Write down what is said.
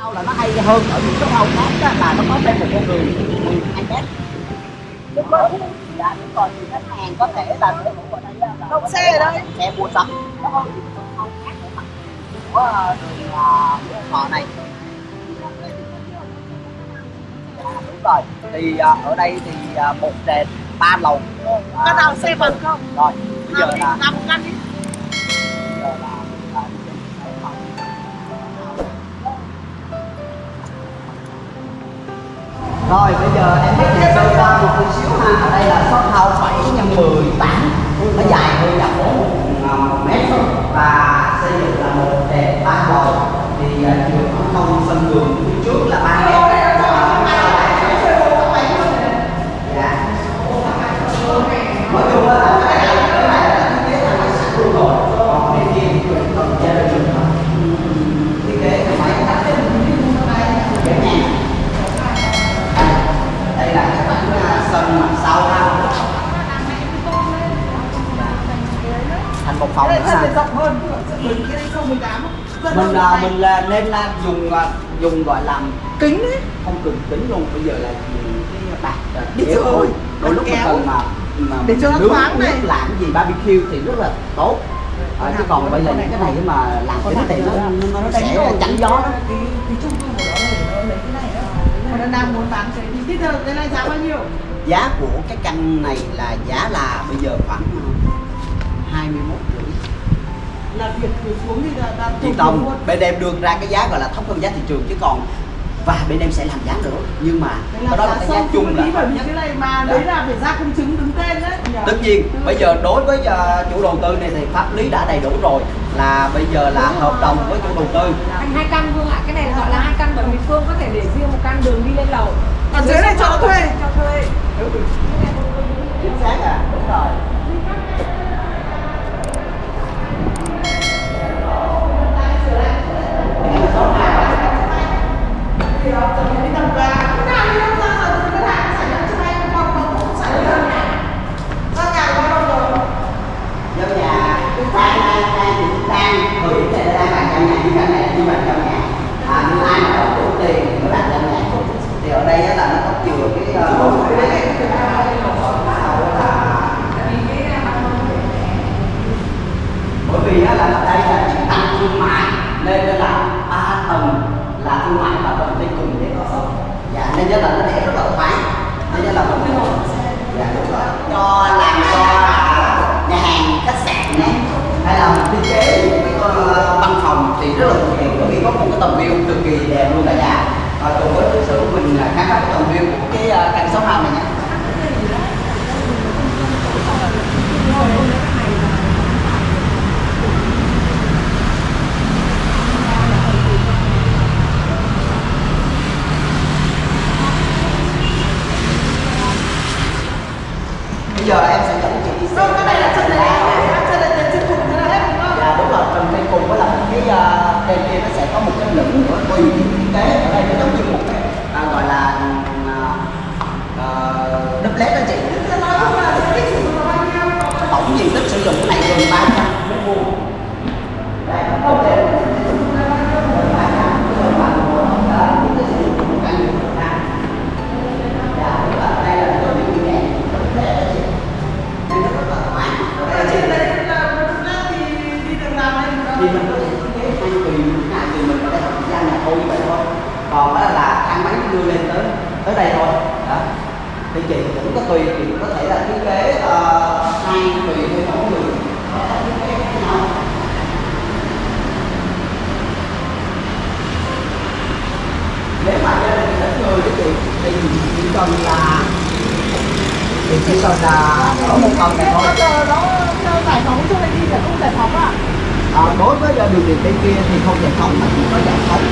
Sau là nó hay hơn ở những cái house khác á, là nó có thêm một con người người đó dạ đúng rồi. Thì khách hàng có thể là để ngủ ở đây là Đậu xe ở đây. xe mua sắm. Nó hơn những khác để mặt của người họ này. Dạ đúng rồi. Thì ờ, ở đây thì ờ, một nền ba lầu Căn nào xe bằng không? rồi bây giờ là làm căn rồi, bây giờ em biết nhìn sơ qua một chút xíu ha ở đây là shop house 7 x 10 nó dài hơn là 4 một mét thôi và xây dựng là một đẹp ba lầu thì à, trường ở không sân vườn phía trước là ba mét dạ nói chung là cái này cái này là thiết kế thang máy sẵn luôn rồi còn bên kia thì chuyện cần gia đình mình thôi thiết kế thang máy đặt trên dễ nhàng đây, đây là cái bản à, sân mặt sau ha một phòng Cái ha này rộng hơn, mình cái này sông 18 Dân mình hơn à, mình là nên là dùng à, dùng gọi là kính đấy. không cần kính luôn bây giờ là dùng cái bạc à, Đi kéo thôi. đôi lúc mình cần mà mà Để cho nướng thoáng này. làm gì barbecue thì rất là tốt. À, chứ còn bây giờ những cái này mà làm kính thì nó nó sẽ chắn gió. đó Cái cái chung cư của nó để nó lấy cái này đó. Mà nó đang muốn bán cái thì tiếp theo cái này giá bao nhiêu? giá của cái căn này là giá là bây giờ khoảng à, 21 rưỡi Là việc từ xuống thì là là Chị Tông bên em đưa ra cái giá gọi là thấp hơn giá thị trường chứ còn và bên em sẽ làm giá nữa nhưng mà cái đó là giá cái giá chung là bởi vì cái này mà Dạ. đấy là phải ra công chứng đứng tên đấy. tất nhiên bây giờ đối với ờ, chủ đầu tư này thì pháp lý đã đầy đủ rồi là bây giờ là hợp đồng với chủ đầu tư Thành hai căn Phương ạ, cái này gọi là hai căn bởi vì Phương có thể để riêng một căn đường đi lên lầu. Ở dưới này cho thuê. Cho thuê. chính xác à đúng rồi Thì đó, chuẩn bị đi tầm gà. Cái nào đi đâu ra rồi, cái hàng xảy ra cho anh, còn còn cũng xảy ra nhà. Ra nhà bao lâu rồi? giao nhà đang đang đang thì đang thời điểm này đang bàn giao nhà nhưng căn này là chưa bàn giao nhà à, nhưng ai mà có đủ tiền thì mới bàn giao nhà thì ở đây á là nó có chừa cái ờ, cái sau đó là bởi vì là ở đây là chúng ta thương mại, nên là ba tầng là thương mại và tầng ty cùng để có sống. Dạ nên rất là nó để rất là thoáng. Nên rất là mình dạ đúng rồi. Cho làm cho à, nhà hàng, khách sạn này hay là thiết kế cái ờ, văn phòng thì rất là thuận tiện bởi vì có một cái tầm view cực kỳ đẹp luôn cả nhà. Và cùng với cái sự mình là khám phá cái tầm view của cái ờ, căn shop house này nhé bây giờ em sẽ dẫn chị đi xem. Không, cái này là chân này, chân này chân cùng thế hết đúng không? dạ đúng rồi trần trên cùng với là cái uh, bên kia nó sẽ có một cái lửng nữa tùy thiết kế ở đây nó giống như một cái à, gọi là uh, đó chị. Tích sử dụng là bao nhiêu? tổng diện tích sử dụng cái này gần 300 mét vuông thì chị cũng có tùy chị có thể là thiết kế uh, hai tùy theo mỗi người. Có thể thiết kế khác nhau nếu mà gia đình ít người thì chị thì chỉ cần là thì chỉ cần là ở một phòng này thôi. Giải phóng cho đi phải không giải phóng à? À, đối với đường điện bên kia thì không giải phóng mà chỉ có giải phóng